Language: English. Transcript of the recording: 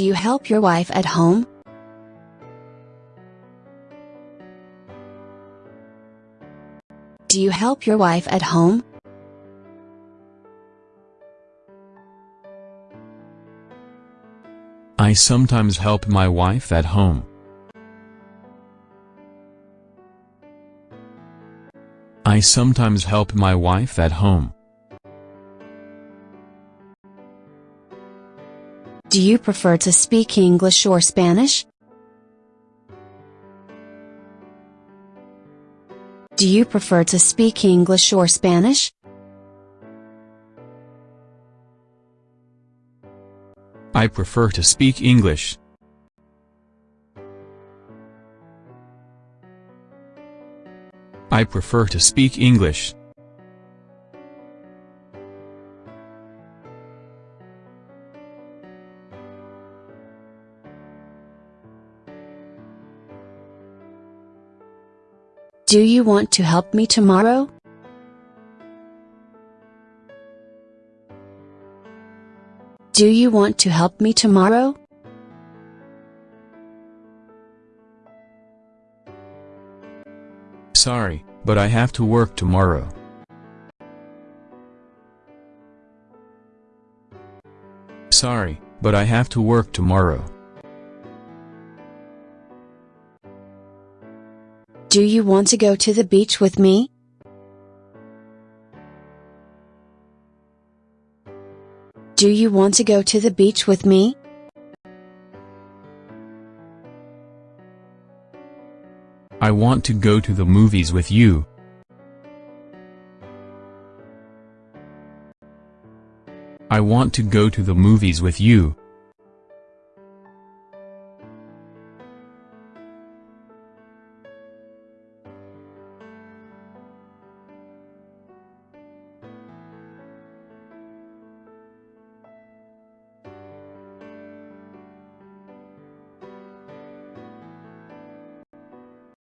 Do you help your wife at home? Do you help your wife at home? I sometimes help my wife at home. I sometimes help my wife at home. Do you prefer to speak English or Spanish? Do you prefer to speak English or Spanish? I prefer to speak English. I prefer to speak English. Do you want to help me tomorrow? Do you want to help me tomorrow? Sorry, but I have to work tomorrow. Sorry, but I have to work tomorrow. Do you want to go to the beach with me? Do you want to go to the beach with me? I want to go to the movies with you. I want to go to the movies with you.